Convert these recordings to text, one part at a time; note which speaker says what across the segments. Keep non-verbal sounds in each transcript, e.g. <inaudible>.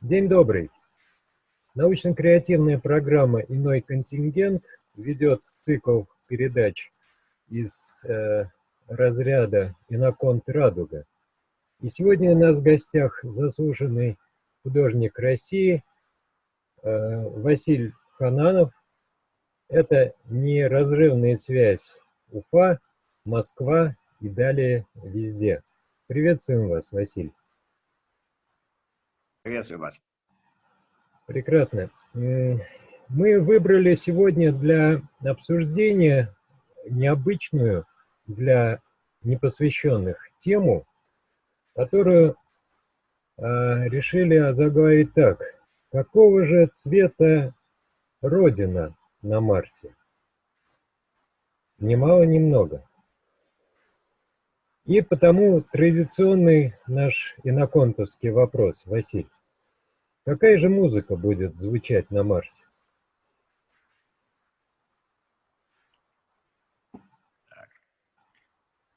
Speaker 1: День добрый. Научно-креативная программа «Иной контингент» ведет цикл передач из э, разряда «Иноконт Радуга». И сегодня у нас в гостях заслуженный художник России э, Василий Хананов. Это неразрывная связь Уфа, Москва и далее везде. Приветствуем вас, Василий.
Speaker 2: Приветствую вас.
Speaker 1: Прекрасно. Мы выбрали сегодня для обсуждения необычную для непосвященных тему, которую э, решили озаглавить так. Какого же цвета Родина на Марсе? Немало, немного. И потому традиционный наш иноконтовский вопрос, Василий. Какая же музыка будет звучать на Марсе?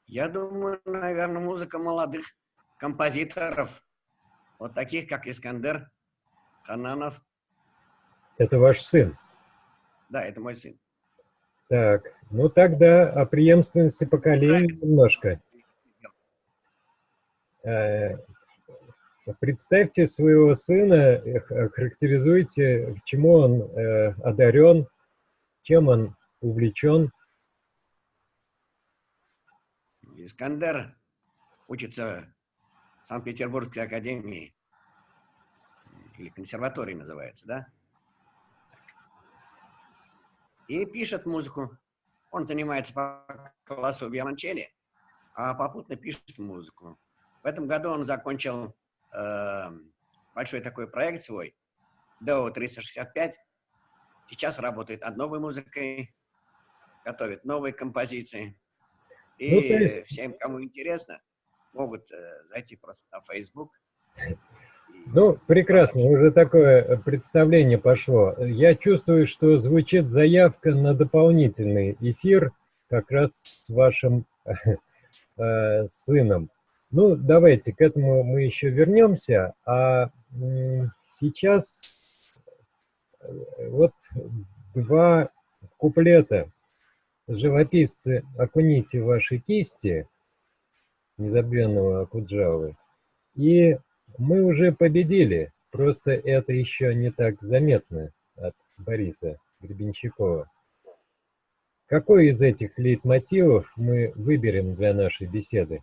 Speaker 2: Я думаю, наверное, музыка молодых композиторов, вот таких, как Искандер, Хананов.
Speaker 1: Это ваш сын?
Speaker 2: Да, это мой сын.
Speaker 1: Так, ну тогда о преемственности поколений немножко. Э, представьте своего сына, характеризуйте, чему он э, одарен, чем он увлечен.
Speaker 2: Искандер учится в Санкт-Петербургской академии, или консерватории называется, да? И пишет музыку. Он занимается по классу виолончели, а попутно пишет музыку. В этом году он закончил э, большой такой проект свой, DO 365. Сейчас работает над новой музыкой, готовит новые композиции. И ну, есть... всем, кому интересно, могут э, зайти просто на Facebook.
Speaker 1: Ну, прекрасно, уже такое представление пошло. Я чувствую, что звучит заявка на дополнительный эфир как раз с вашим <laughs> э, сыном. Ну, давайте, к этому мы еще вернемся. А сейчас э, вот два куплета. Живописцы, окуните ваши кисти незабвенного Акуджавы. И мы уже победили, просто это еще не так заметно от Бориса Гребенщикова. Какой из этих лейтмотивов мы выберем для нашей беседы?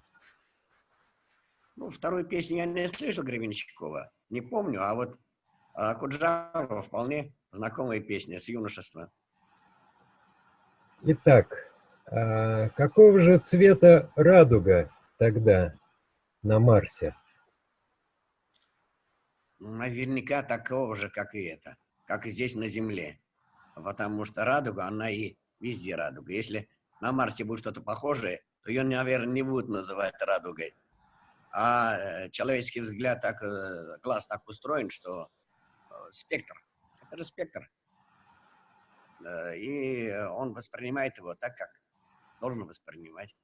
Speaker 2: Ну, вторую песню я не слышал Гребенщикова, не помню, а вот а, Куджава вполне знакомая песня с юношества.
Speaker 1: Итак, а какого же цвета радуга тогда на Марсе?
Speaker 2: Наверняка такого же, как и это, как и здесь на Земле. Потому что радуга, она и везде радуга. Если на Марсе будет что-то похожее, то ее, наверное, не будут называть радугой. А э, человеческий взгляд, так, э, глаз так устроен, что э, спектр, это же спектр. И он воспринимает его так, как должен воспринимать.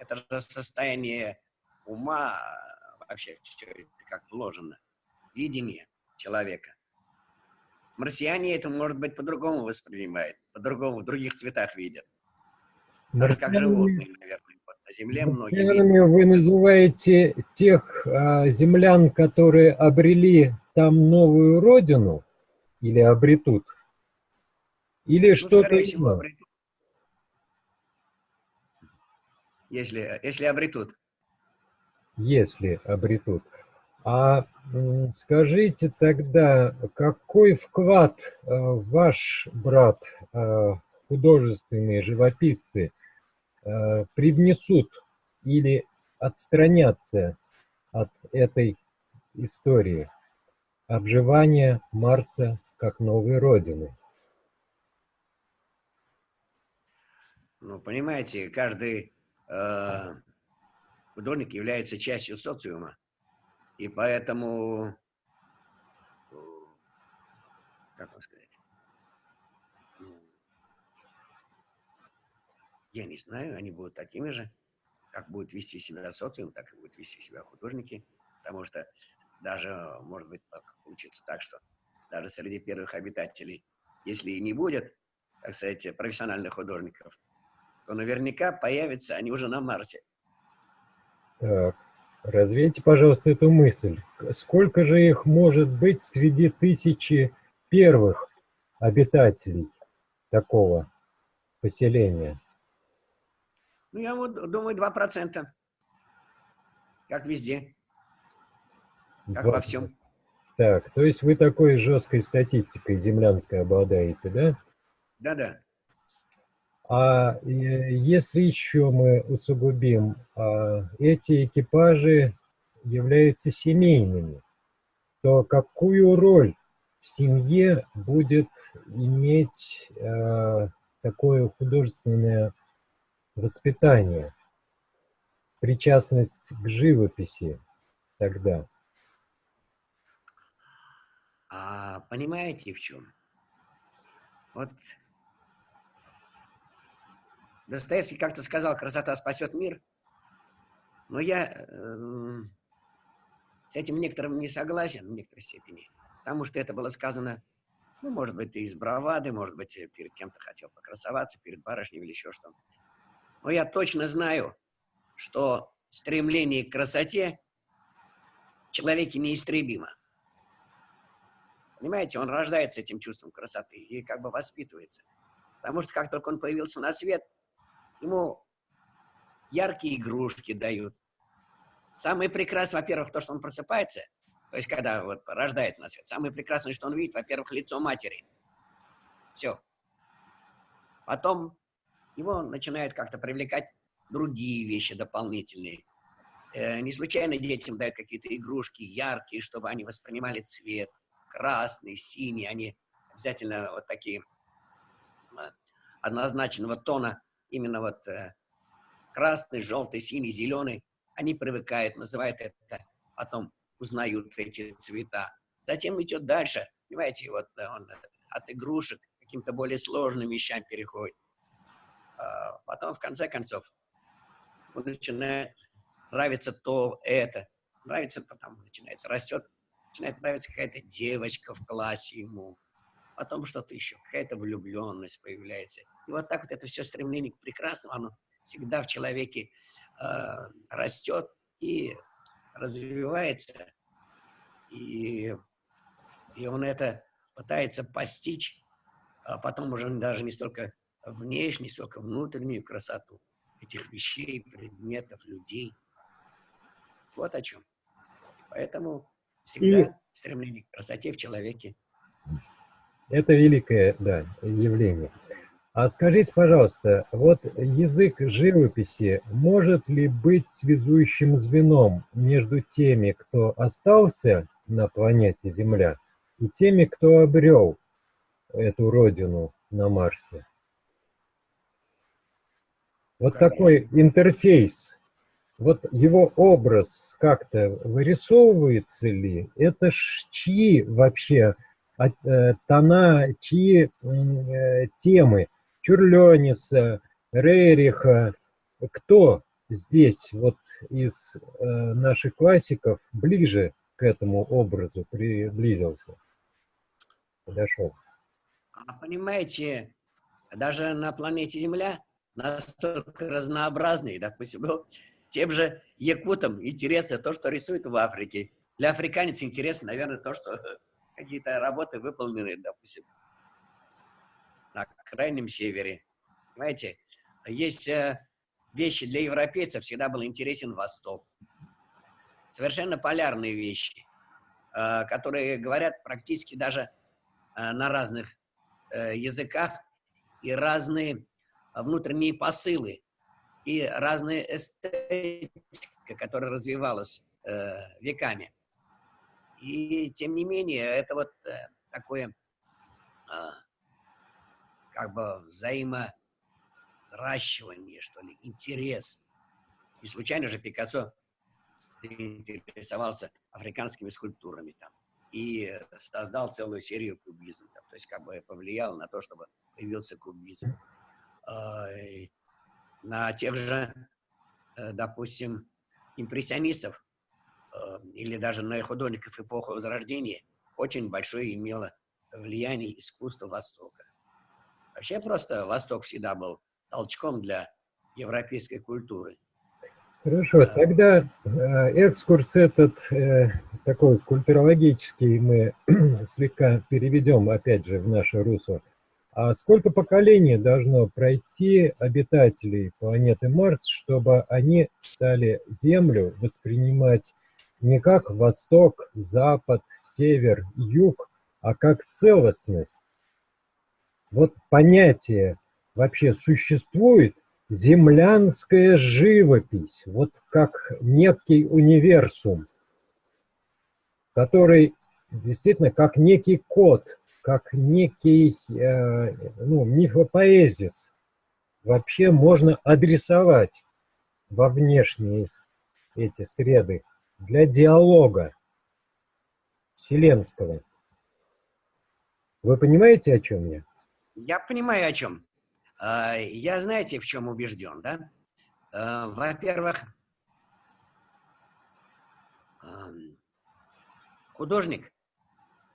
Speaker 2: Это же состояние ума, вообще, как вложено, видение человека. Марсиане это, может быть, по-другому воспринимают, по-другому, в других цветах видят. Так как животные, наверное на Земле многие...
Speaker 1: Вы называете тех а, землян, которые обрели там новую родину, или обретут? Или ну, что-то
Speaker 2: обретут. Если, если обретут.
Speaker 1: Если обретут. А скажите тогда, какой вклад э, ваш брат, э, художественные живописцы, привнесут или отстранятся от этой истории обживания Марса как новой родины.
Speaker 2: Ну, понимаете, каждый э, художник является частью социума, и поэтому, как вам сказать, Я не знаю, они будут такими же, как будет вести себя социум, так и будут вести себя художники, потому что даже, может быть, получится так, что даже среди первых обитателей, если и не будет, так сказать, профессиональных художников, то наверняка появятся они уже на Марсе.
Speaker 1: Так, развейте, пожалуйста, эту мысль. Сколько же их может быть среди тысячи первых обитателей такого поселения?
Speaker 2: Ну, я вот думаю, 2%. Как везде. Как 2%. во всем.
Speaker 1: Так, то есть вы такой жесткой статистикой землянской обладаете, да?
Speaker 2: Да-да.
Speaker 1: А если еще мы усугубим, а, эти экипажи являются семейными, то какую роль в семье будет иметь э, такое художественное воспитание, причастность к живописи тогда?
Speaker 2: А понимаете в чем? Вот Достоевский как-то сказал, красота спасет мир. Но я э, с этим некоторым не согласен в некоторой степени. Потому что это было сказано, ну, может быть, из бравады, может быть, перед кем-то хотел покрасоваться, перед барышней или еще что-то. Но я точно знаю, что стремление к красоте в человеке неистребимо. Понимаете, он рождается этим чувством красоты и как бы воспитывается. Потому что как только он появился на свет – ему яркие игрушки дают. Самое прекрасное, во-первых, то, что он просыпается, то есть когда вот рождается на свет, самое прекрасное, что он видит, во-первых, лицо матери. Все. Потом его начинают как-то привлекать другие вещи дополнительные. Э, не случайно детям дают какие-то игрушки яркие, чтобы они воспринимали цвет. Красный, синий, они обязательно вот такие э, однозначного тона именно вот э, красный, желтый, синий, зеленый, они привыкают, называют это, потом узнают эти цвета. Затем идет дальше, понимаете, вот э, он от игрушек каким-то более сложным вещам переходит. А потом, в конце концов, он начинает нравиться то, это. Нравится, потом начинается, растет, начинает нравиться какая-то девочка в классе ему, потом что-то еще, какая-то влюбленность появляется. И вот так вот это все стремление к прекрасному, оно всегда в человеке э, растет и развивается. И, и он это пытается постичь, а потом уже даже не столько внешней, сколько внутреннюю красоту этих вещей, предметов, людей. Вот о чем. Поэтому всегда и... стремление к красоте в человеке
Speaker 1: это великое да, явление. А скажите, пожалуйста, вот язык живописи может ли быть связующим звеном между теми, кто остался на планете Земля, и теми, кто обрел эту родину на Марсе? Вот Конечно. такой интерфейс, вот его образ как-то вырисовывается ли? Это ж чьи вообще Э, тона, чьи э, темы, Чурлениса, Рериха, кто здесь вот из э, наших классиков ближе к этому образу приблизился, подошел?
Speaker 2: А понимаете, даже на планете Земля настолько разнообразный, допустим, ну, тем же якутам интересно то, что рисуют в Африке. Для африканца интересно, наверное, то, что <laughs> какие-то работы выполнены, допустим, на крайнем севере. Понимаете, есть э, вещи для европейцев, всегда был интересен Восток. Совершенно полярные вещи, э, которые говорят практически даже э, на разных языках и разные внутренние посылы, и разная эстетика, которая развивалась веками. И тем не менее, это вот э, такое а, как бы взаимозращивание, что ли, интерес. И случайно же Пикассо интересовался африканскими скульптурами там и создал целую серию кубизмов. То есть как бы повлиял на то, чтобы появился кубизм. А, на тех же, э, допустим, импрессионистов или даже на художников эпохи Возрождения очень большое имело влияние искусства Востока. Вообще просто Восток всегда был толчком для европейской культуры.
Speaker 1: Хорошо, тогда э, экскурс этот э, такой культурологический мы <clears throat> слегка переведем опять же в наше русло. А сколько поколений должно пройти обитателей планеты Марс, чтобы они стали Землю воспринимать не как Восток, Запад, Север, Юг, а как целостность? Вот понятие вообще существует землянская живопись, вот как некий универсум, который действительно как некий код, как некий э, ну, мифопоэзис вообще можно адресовать во внешние эти среды для диалога вселенского. Вы понимаете, о чем я?
Speaker 2: Я понимаю, о чем. А, я, знаете, в чем убежден, да? А, во-первых, художник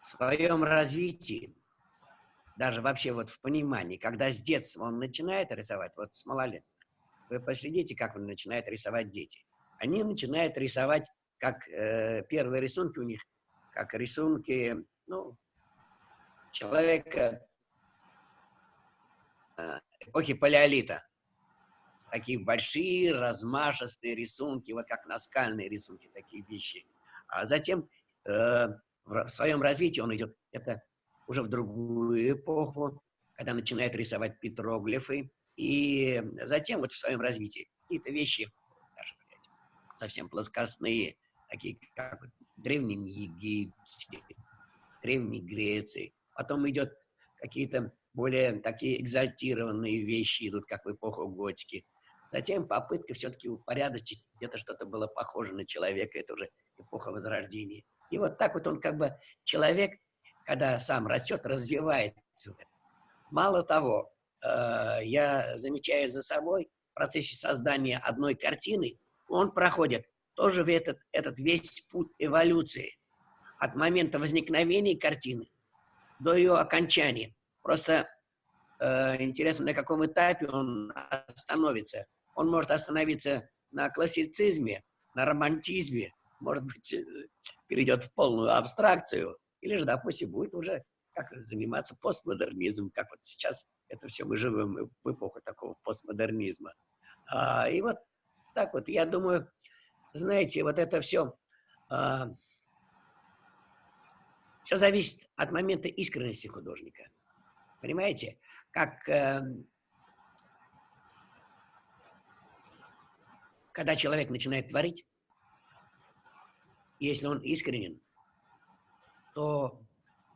Speaker 2: в своем развитии, даже вообще вот в понимании, когда с детства он начинает рисовать, вот с малолетних, вы последите, как он начинает рисовать дети. Они начинают рисовать, как э, первые рисунки у них, как рисунки, ну, человека э, эпохи палеолита. Такие большие, размашистые рисунки, вот как наскальные рисунки, такие вещи. А затем э, в своем развитии он идет, это уже в другую эпоху, когда начинает рисовать петроглифы, и затем вот в своем развитии какие-то вещи, даже совсем плоскостные, такие как в Древнем Египте, Древней Греции. Потом идет какие-то более такие экзальтированные вещи идут, как в эпоху готики. Затем попытка все-таки упорядочить, где-то что-то было похоже на человека, это уже эпоха Возрождения. И вот так вот он как бы, человек, когда сам растет, развивается. Мало того, э, я замечаю за собой в процессе создания одной картины, он проходит тоже в этот, этот весь путь эволюции. От момента возникновения картины до ее окончания. Просто э, интересно, на каком этапе он остановится. Он может остановиться на классицизме, на романтизме, может быть, э, перейдет в полную абстракцию, или же, допустим, будет уже как заниматься постмодернизмом, как вот сейчас это все мы живем в эпоху такого постмодернизма. А, и вот так вот, я думаю, знаете, вот это все, а, все зависит от момента искренности художника. Понимаете? Как э, когда человек начинает творить, если он искренен, то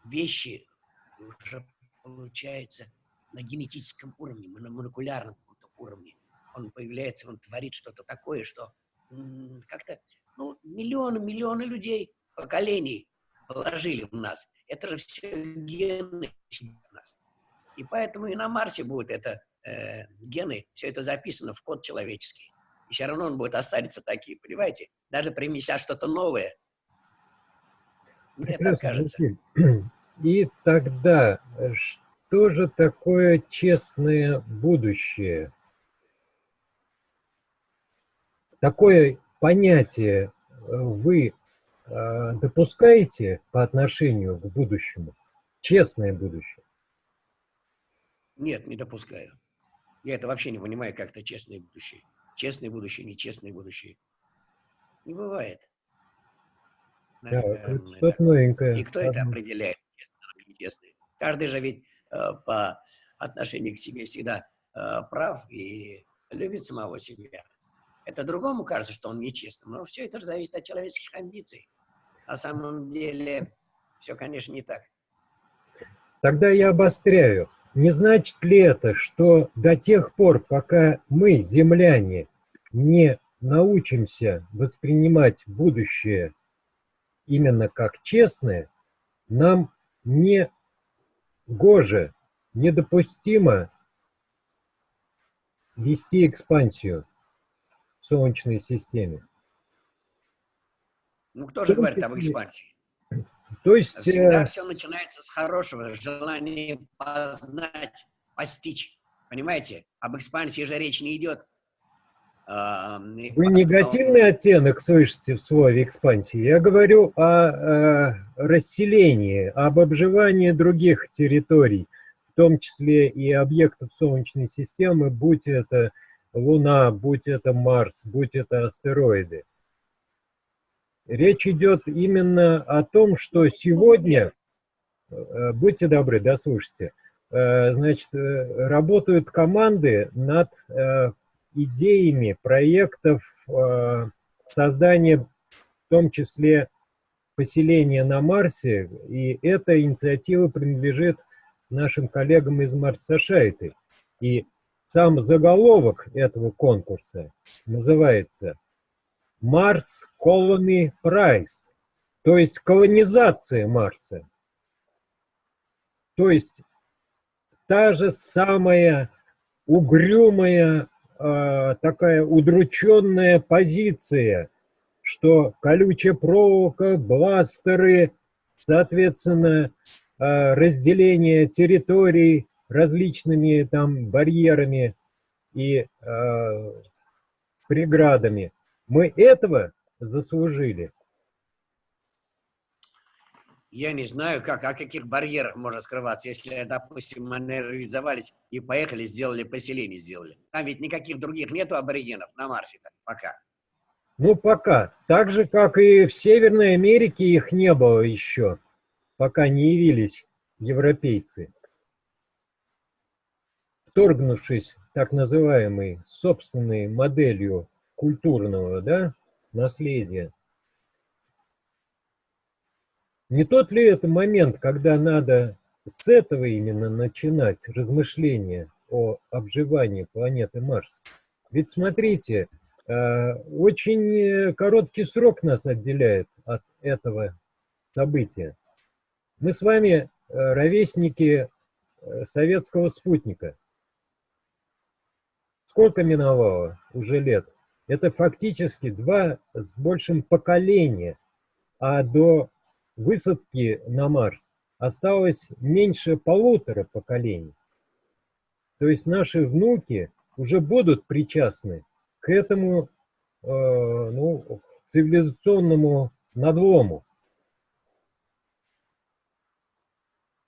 Speaker 2: вещи уже получаются на генетическом уровне, на молекулярном уровне. Он появляется, он творит что-то такое, что как-то ну, миллионы, миллионы людей, поколений положили в нас. Это же все гены в нас. И поэтому и на Марсе будет это э, гены, все это записано в код человеческий. И все равно он будет оставиться таким, понимаете? Даже принеся что-то новое.
Speaker 1: Мне так кажется. <clears throat> И тогда, что же такое честное будущее? Такое понятие э, вы э, допускаете по отношению к будущему? Честное будущее?
Speaker 2: Нет, не допускаю. Я это вообще не понимаю, как это честное будущее. Честное будущее, нечестное будущее. Не бывает.
Speaker 1: Да, что-то новенькое.
Speaker 2: И кто это определяет, честное Каждый же ведь э, по отношению к себе всегда э, прав и любит самого себя. Это другому кажется, что он нечестным, но все это зависит от человеческих амбиций. На самом деле все, конечно, не так.
Speaker 1: Тогда я обостряю. Не значит ли это, что до тех пор, пока мы, земляне, не научимся воспринимать будущее именно как честное, нам не гоже, недопустимо вести экспансию в Солнечной системе?
Speaker 2: Ну, кто же говорит об экспансии?
Speaker 1: То есть...
Speaker 2: Всегда
Speaker 1: э,
Speaker 2: все начинается с хорошего. Желания познать, постичь. Понимаете? Об экспансии же речь не идет.
Speaker 1: Вы негативный оттенок слышите в слове экспансии. Я говорю о, э, расселении, об обживании других территорий, в том числе и объектов Солнечной системы, будь это Луна, будь это Марс, будь это астероиды. Речь идет именно о том, что сегодня, э, будьте добры, дослушайте, э, значит, э, работают команды над идеями проектов создания, в том числе поселения на Марсе, и эта инициатива принадлежит нашим коллегам из Марс Society. И сам заголовок этого конкурса называется Mars Colony Prize, то есть колонизация Марса. То есть та же самая угрюмая, э, такая удрученная позиция, что колючая проволока, бластеры, соответственно, э, разделение территорий различными там барьерами и э, преградами. Мы этого заслужили.
Speaker 2: Я не знаю, как, о каких барьерах можно скрываться, если, допустим, мы реализовались и поехали, сделали поселение, сделали. Там ведь никаких других нету аборигенов на Марсе пока.
Speaker 1: Ну, пока. Так же, как и в Северной Америке их не было еще, пока не явились европейцы. Вторгнувшись так называемой собственной моделью культурного да, наследия. Не тот ли это момент, когда надо с этого именно начинать размышления о обживании планеты Марс? Ведь смотрите, э, очень короткий срок нас отделяет от этого события. Мы с вами э, ровесники э, советского спутника. Сколько миновало уже лет? Это фактически два с большим поколения, а до высадки на Марс осталось меньше полутора поколений. То есть наши внуки уже будут причастны к этому э, ну, цивилизационному надлому.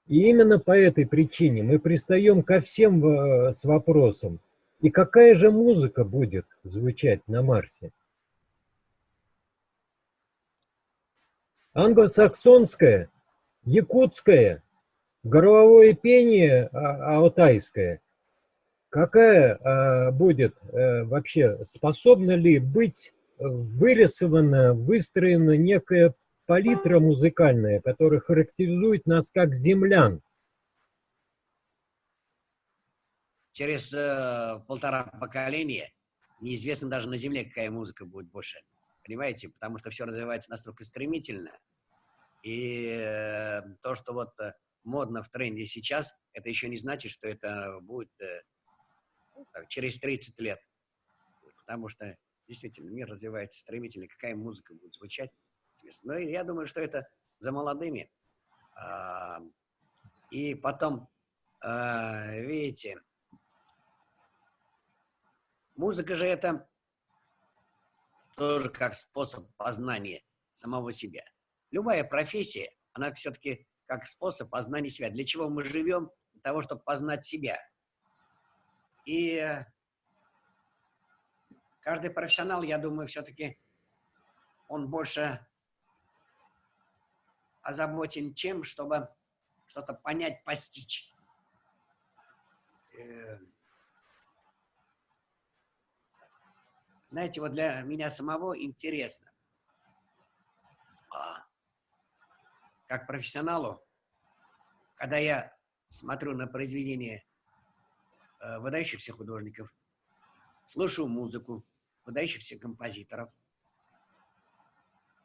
Speaker 1: И именно по этой причине мы пристаем ко всем э, с вопросом, и какая же музыка будет звучать на Марсе? Англосаксонская, якутская, горловое пение а, алтайское. Какая а, будет а, вообще, способна ли быть вырисована, выстроена некая палитра музыкальная, которая характеризует нас как землян?
Speaker 2: Через э, полтора поколения неизвестно даже на Земле, какая музыка будет больше. Понимаете? Потому что все развивается настолько стремительно. И э, то, что вот э, модно в тренде сейчас, это еще не значит, что это будет э, ну, так, через 30 лет. Потому что действительно мир развивается стремительно. Какая музыка будет звучать? Но я думаю, что это за молодыми. А, и потом, а, видите, музыка же это тоже как способ познания самого себя. Любая профессия, она все-таки как способ познания себя. Для чего мы живем? Для того, чтобы познать себя. И каждый профессионал, я думаю, все-таки он больше озабочен чем, чтобы что-то понять, постичь. Знаете, вот для меня самого интересно, а, как профессионалу, когда я смотрю на произведения э, выдающихся художников, слушаю музыку выдающихся композиторов,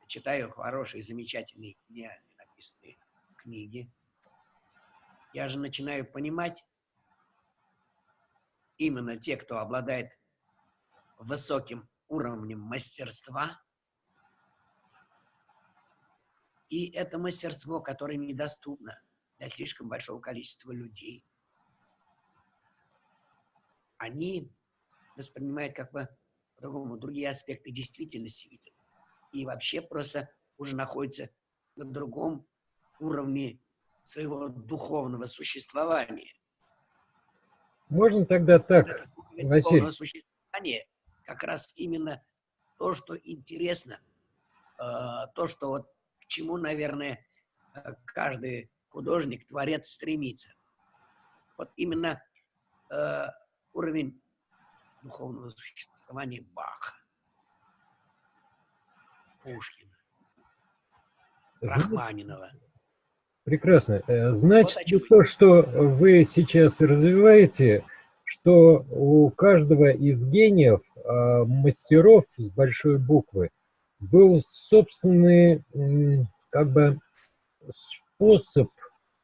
Speaker 2: читаю хорошие, замечательные, гениальные написанные книги, я же начинаю понимать, именно те, кто обладает высоким уровнем мастерства, И это мастерство, которое недоступно для слишком большого количества людей. Они воспринимают как бы по-другому другие аспекты действительности видят. И вообще просто уже находятся на другом уровне своего духовного существования.
Speaker 1: Можно тогда так, Василий?
Speaker 2: существование как раз именно то, что интересно, э, то, что вот к чему, наверное, э, каждый художник, творец стремится. Вот именно э, уровень духовного существования Баха, Пушкина, Рахманинова.
Speaker 1: Прекрасно. Значит, вот то, что вы сейчас развиваете, что у каждого из гениев, мастеров с большой буквы, был собственный как бы способ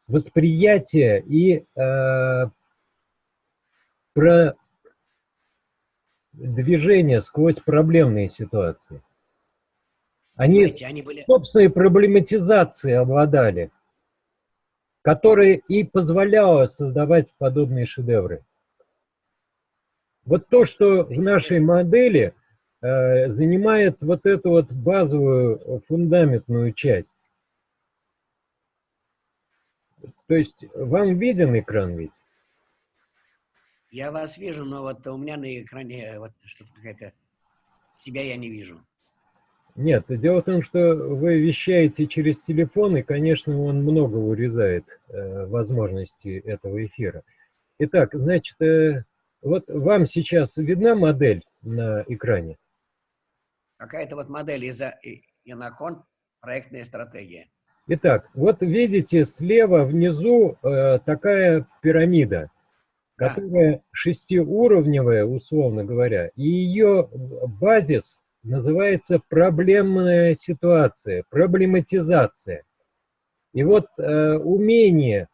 Speaker 1: восприятия и э, про движение сквозь проблемные ситуации. Они, Знаете, они были... собственной проблематизацией обладали, которая и позволяла создавать подобные шедевры. Вот то, что в нашей модели э, занимает вот эту вот базовую фундаментную часть. То есть вам виден экран ведь?
Speaker 2: Я вас вижу, но вот у меня на экране вот что-то какая-то... Себя я не вижу.
Speaker 1: Нет, дело в том, что вы вещаете через телефон, и, конечно, он много урезает э, возможности этого эфира. Итак, значит, э, вот вам сейчас видна модель на экране?
Speaker 2: Какая-то вот модель из Инакон, проектная стратегия.
Speaker 1: Итак, вот видите, слева внизу э, такая пирамида, которая да. шестиуровневая, условно говоря, и ее базис называется проблемная ситуация, проблематизация. И вот э, умение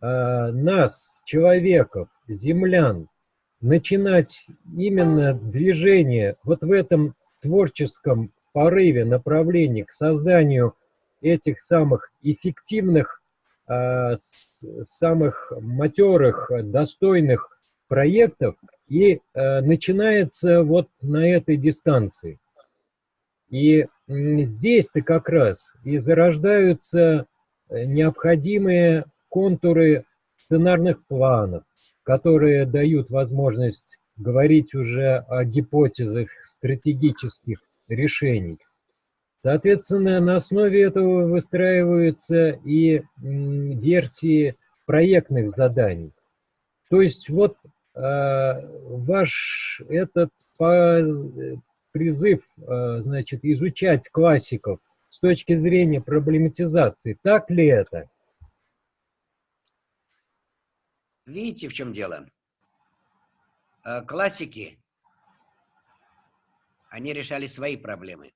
Speaker 1: э, нас, человеков, землян, начинать именно движение вот в этом творческом порыве, направлении к созданию этих самых эффективных, э, самых матерых, достойных проектов и э, начинается вот на этой дистанции. И здесь-то как раз и зарождаются э, необходимые контуры сценарных планов, которые дают возможность говорить уже о гипотезах стратегических решений. Соответственно, на основе этого выстраиваются и версии проектных заданий. То есть вот э, ваш этот призыв, э, значит, изучать классиков с точки зрения проблематизации. Так ли это?
Speaker 2: Видите, в чем дело? Э, классики, они решали свои проблемы.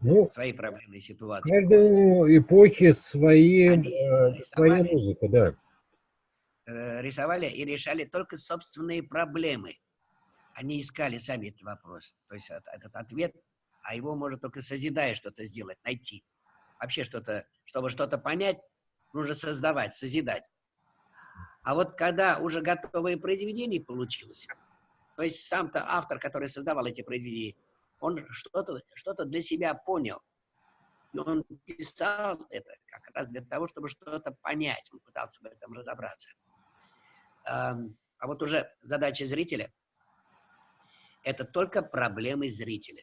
Speaker 2: Ну, свои проблемные ситуации.
Speaker 1: Каждой эпохи свои, э, своя музыка, да.
Speaker 2: Рисовали и решали только собственные проблемы они искали сами этот вопрос, то есть этот ответ, а его может только созидая что-то сделать, найти. Вообще что-то, чтобы что-то понять, нужно создавать, созидать. А вот когда уже готовое произведение получилось, то есть сам-то автор, который создавал эти произведения, он что-то что, -то, для себя понял. И он писал это как раз для того, чтобы что-то понять. Он пытался в этом разобраться. А вот уже задача зрителя – это только проблемы зрителя.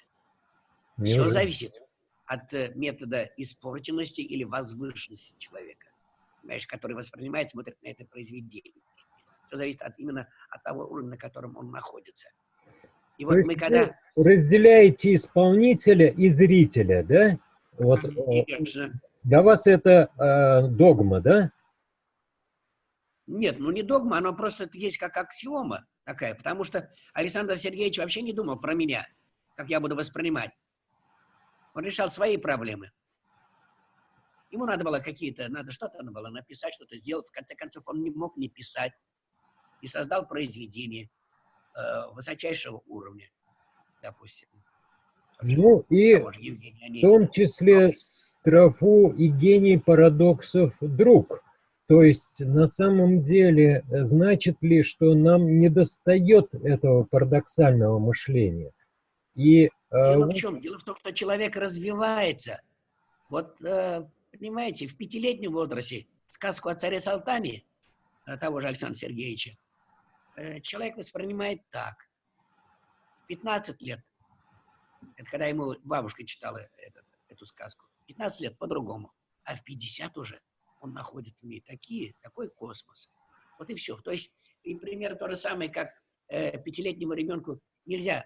Speaker 2: Не Все зависит от э, метода испорченности или возвышенности человека, понимаешь, который воспринимает, смотрит на это произведение. Все зависит от, именно от того уровня, на котором он находится.
Speaker 1: И вот мы когда... разделяете исполнителя и зрителя, да? Вот, э, Конечно. Для вас это э, догма, да?
Speaker 2: Нет, ну не догма, оно просто есть как аксиома такая, потому что Александр Сергеевич вообще не думал про меня, как я буду воспринимать. Он решал свои проблемы. Ему надо было какие-то, надо что-то надо было написать, что-то сделать. В конце концов, он не мог не писать. И создал произведение э, высочайшего уровня, допустим.
Speaker 1: Ну и в том числе строфу и гений парадоксов друг. То есть на самом деле значит ли, что нам не достает этого парадоксального мышления?
Speaker 2: И, Дело э, в чем? Дело в том, что человек развивается. Вот, э, понимаете, в пятилетнем возрасте сказку о царе Салтане, того же Александра Сергеевича, э, человек воспринимает так. В 15 лет, это когда ему бабушка читала этот, эту сказку, 15 лет по-другому, а в 50 уже он находит в ней такие, такой космос. Вот и все. То есть, и пример то же самое, как э, пятилетнему ребенку нельзя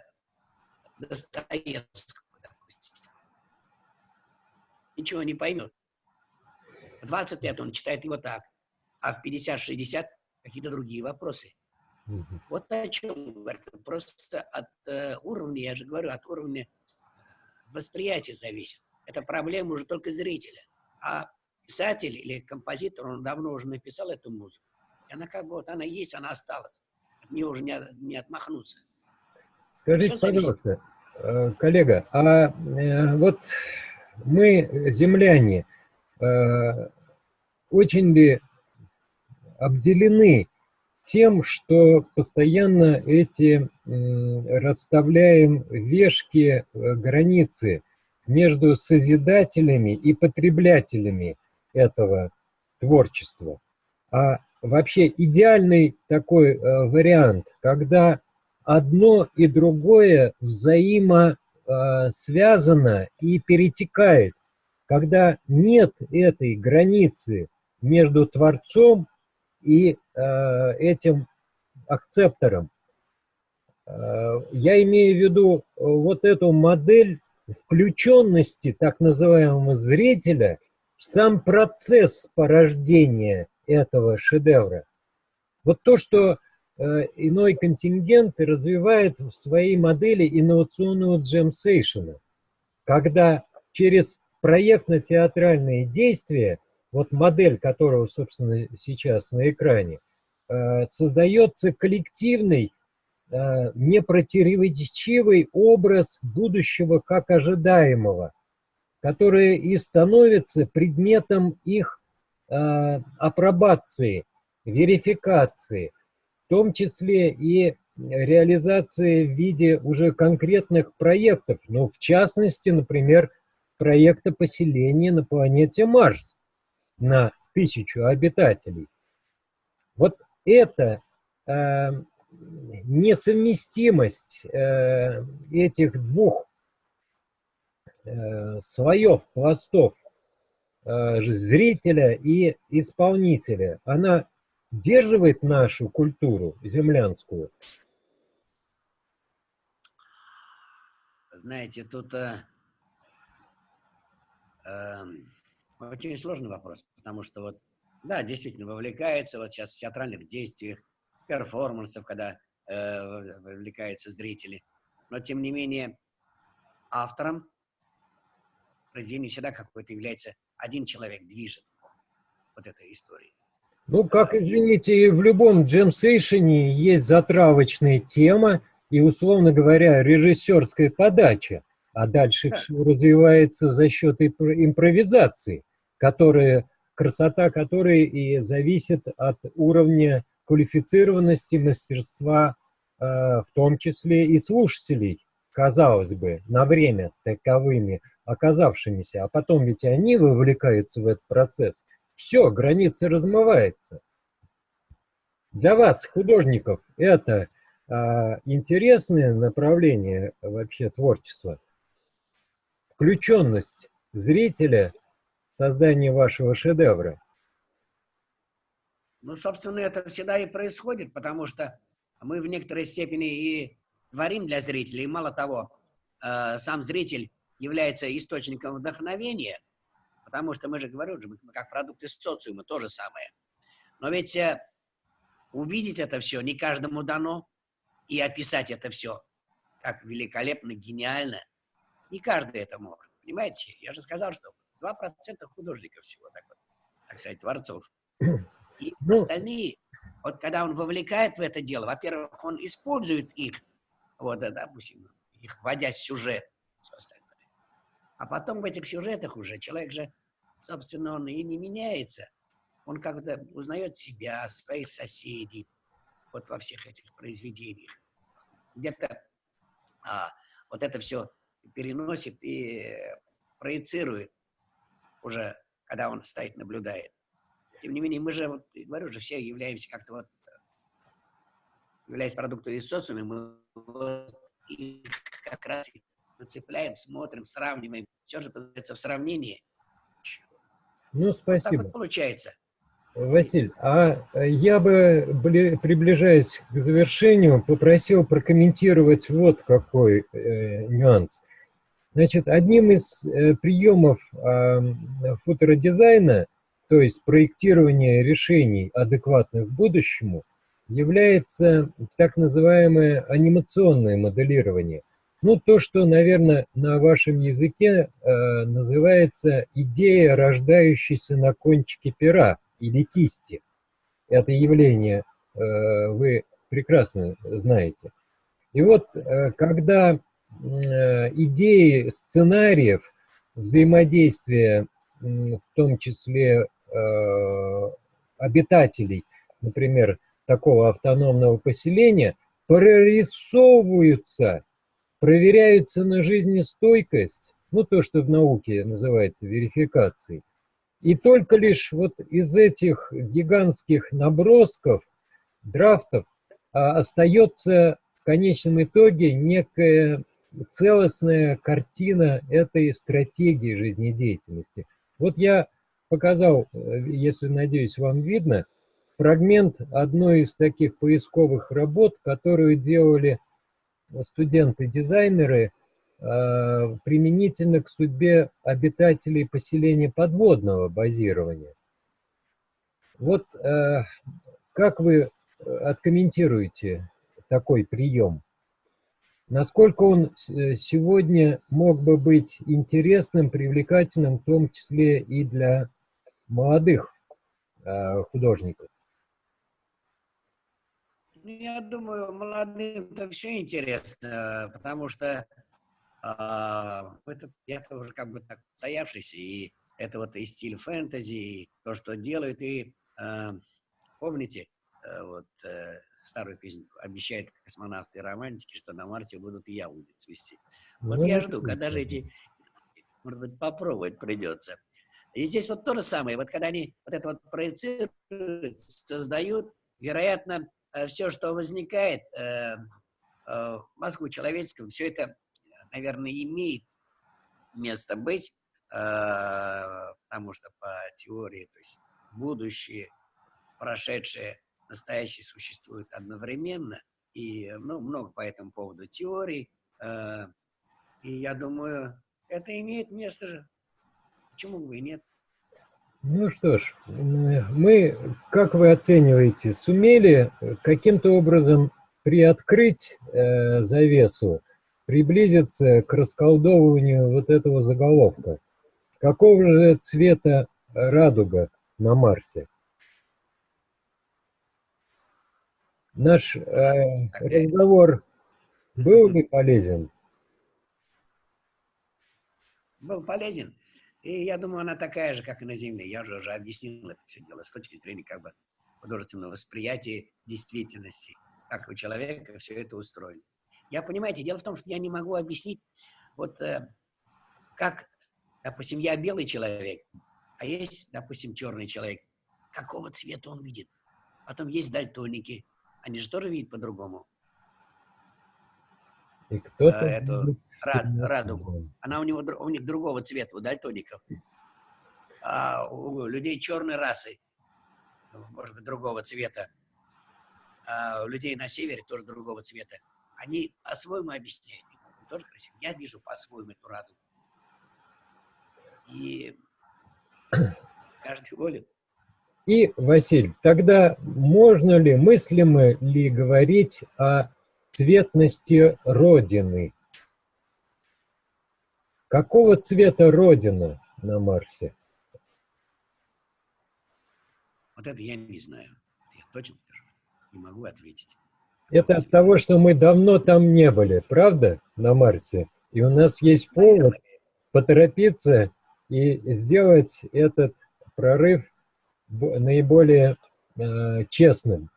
Speaker 2: Достоевского, допустим. Ничего не поймет. В 20 лет он читает его так, а в 50-60 какие-то другие вопросы. Вот о чем говорю. Просто от э, уровня, я же говорю, от уровня восприятия зависит. Это проблема уже только зрителя. А писатель или композитор, он давно уже написал эту музыку. И она как бы вот она есть, она осталась. От нее уже не, не отмахнуться.
Speaker 1: Скажите, пожалуйста, э, коллега, а э, вот мы, земляне, очень ли обделены тем, что постоянно эти расставляем вешки, границы между созидателями и потреблятерями этого творчества. А вообще идеальный такой вариант, когда одно и другое взаимосвязано и перетекает, когда нет этой границы между Творцом и э, этим акцептором. Э, я имею в виду вот эту модель включенности так называемого зрителя в сам процесс порождения этого шедевра. Вот то, что Э, иной контингент развивает в своей модели инновационного джемсейшена, когда через проектно-театральные действия, вот модель которого, собственно, сейчас на экране, э, создается коллективный, э, непротиворечивый образ будущего как ожидаемого, который и становится предметом их апробации, верификации – том числе и реализации в виде уже конкретных проектов, ну, в частности, например, проекта поселения на планете Марс на тысячу обитателей. Вот это э, несовместимость э, этих двух э, слоев, пластов, э, зрителя и исполнителя, она сдерживает нашу культуру землянскую?
Speaker 2: Знаете, тут э, очень сложный вопрос, потому что вот, да, действительно, вовлекается вот сейчас в театральных действиях, перформансов, когда э, вовлекаются зрители, но тем не менее автором произведения всегда какой-то является один человек, движет вот этой историей.
Speaker 1: Ну, как, извините, в любом джемсейшене есть затравочная тема и, условно говоря, режиссерская подача, а дальше все развивается за счет импровизации, которая, красота которой и зависит от уровня квалифицированности, мастерства, э, в том числе и слушателей, казалось бы, на время таковыми оказавшимися, а потом ведь они вовлекаются в этот процесс – все, граница размывается. Для вас, художников, это а, интересное направление вообще творчества. Включенность зрителя в создание вашего шедевра.
Speaker 2: Ну, собственно, это всегда и происходит, потому что мы в некоторой степени и творим для зрителей. И мало того, э, сам зритель является источником вдохновения – Потому что мы же говорим, мы как продукты социума, то же самое. Но ведь э, увидеть это все не каждому дано, и описать это все как великолепно, гениально, не каждый это может. Понимаете? Я же сказал, что 2% художников всего, так, вот, так сказать, творцов. <clears throat> И ну, остальные, вот когда он вовлекает в это дело, во-первых, он использует их, вот, допустим, их вводя в сюжет, все остальное. А потом в этих сюжетах уже человек же, собственно, он и не меняется. Он как-то узнает себя, своих соседей, вот во всех этих произведениях. Где-то а, вот это все переносит и проецирует уже, когда он стоит, наблюдает. Тем не менее, мы же, вот, говорю же, все являемся как-то вот, являясь продуктом из социума, мы вот их как раз выцепляем, смотрим, сравниваем. Все же познается в сравнении.
Speaker 1: Ну, спасибо. Вот так вот
Speaker 2: получается.
Speaker 1: Василь, а я бы, приближаясь к завершению, попросил прокомментировать вот какой э, нюанс. Значит, одним из э, приемов э, футородизайна, то есть проектирования решений, адекватных будущему, является так называемое анимационное моделирование. Ну, то, что, наверное, на вашем языке э, называется идея, рождающаяся на кончике пера или кисти. Это явление э, вы прекрасно знаете. И вот, э, когда идеи сценариев взаимодействия, в том числе обитателей, например, такого автономного поселения, прорисовываются, проверяются на жизнестойкость, ну то, что в науке называется верификацией, и только лишь вот из этих гигантских набросков, драфтов, а, остается в конечном итоге некая целостная картина этой стратегии жизнедеятельности. Вот я показал, э, если, надеюсь, вам видно, фрагмент одной из таких поисковых работ, которую делали студенты-дизайнеры Э, применительно к судьбе обитателей поселения подводного базирования. Вот э, как вы откомментируете такой прием? Насколько он э, сегодня мог бы быть интересным, привлекательным, в том числе и для молодых художников?
Speaker 2: Ну, я думаю, молодым это все интересно, потому что а, это, я тоже как бы так стоявшийся, и это вот и стиль фэнтези, и то, что делают, и а, помните, а, вот старую песню обещают космонавты и романтики, что на Марсе будут яблони цвести. Вот ну, я жду, когда же эти, может быть, попробовать придется. И здесь вот то же самое, вот когда они вот это вот проецируют, создают, вероятно, э, все, что возникает э, э, в мозгу человеческом, все это наверное, имеет место быть, э, потому что по теории, то есть будущее, прошедшее, настоящее существуют одновременно, и ну, много по этому поводу теорий, э, и я думаю, это имеет место же. Почему бы и нет?
Speaker 1: Ну что ж, мы, как вы оцениваете, сумели каким-то образом приоткрыть э, завесу приблизиться к расколдовыванию вот этого заголовка. Какого же цвета радуга на Марсе? Наш э, разговор был ли полезен?
Speaker 2: Был полезен. И я думаю, она такая же, как и на Земле. Я же уже объяснил это все дело с точки зрения как бы художественного восприятия действительности, как у человека все это устроено. Я, понимаете, дело в том, что я не могу объяснить, вот э, как, допустим, я белый человек, а есть, допустим, черный человек. Какого цвета он видит? Потом есть дальтоники. Они же тоже видят по-другому.
Speaker 1: И кто-то
Speaker 2: э, эту рад, радугу. Она у, него, у них другого цвета, у дальтоников. А у людей черной расы, может быть, другого цвета. А у людей на севере тоже другого цвета они по-своему объясняют. Тоже красиво. Я вижу по-своему эту радугу. И <clears throat> каждый волен.
Speaker 1: И, Василь, тогда можно ли, мыслимо ли говорить о цветности Родины? Какого цвета Родина на Марсе?
Speaker 2: Вот это я не знаю. Я точно скажу. Не могу ответить.
Speaker 1: Это от того, что мы давно там не были, правда, на Марсе? И у нас есть повод поторопиться и сделать этот прорыв наиболее э, честным.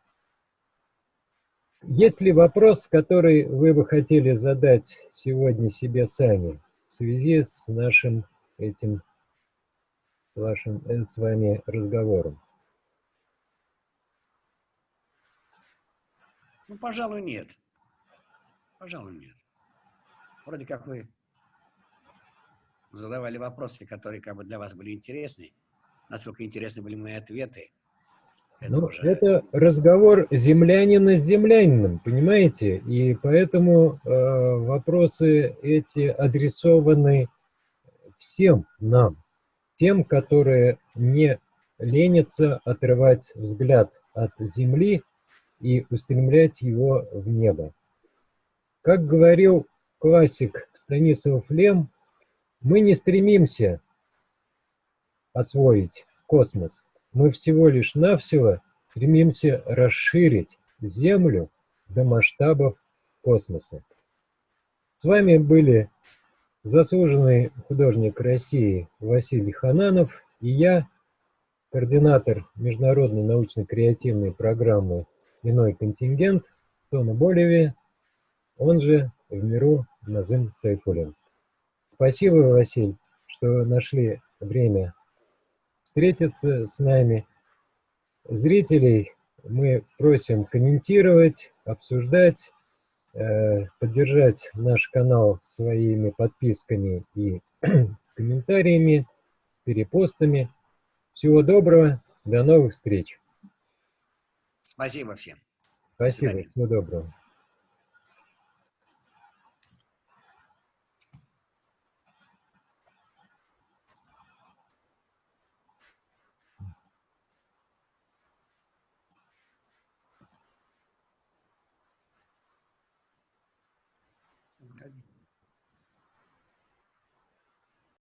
Speaker 1: Есть ли вопрос, который вы бы хотели задать сегодня себе сами в связи с нашим этим вашим, э, с вами разговором?
Speaker 2: Ну, пожалуй, нет. Пожалуй, нет. Вроде как вы задавали вопросы, которые как бы для вас были интересны. Насколько интересны были мои ответы.
Speaker 1: Это, ну, уже... это разговор землянина с землянином, понимаете? И поэтому э, вопросы эти адресованы всем нам, тем, которые не ленятся отрывать взгляд от земли и устремлять его в небо. Как говорил классик Станислав Лем, мы не стремимся освоить космос, мы всего лишь навсего стремимся расширить Землю до масштабов космоса. С вами были заслуженный художник России Василий Хананов и я, координатор международной научно-креативной программы «Иной контингент» Тона Болеви, он же в миру Назым Сайфулин. Спасибо, Василь, что нашли время встретиться с нами. Зрителей мы просим комментировать, обсуждать, э, поддержать наш канал своими подписками и <clears throat> комментариями, перепостами. Всего доброго, до новых встреч.
Speaker 2: Спасибо всем.
Speaker 1: Спасибо, всего доброго.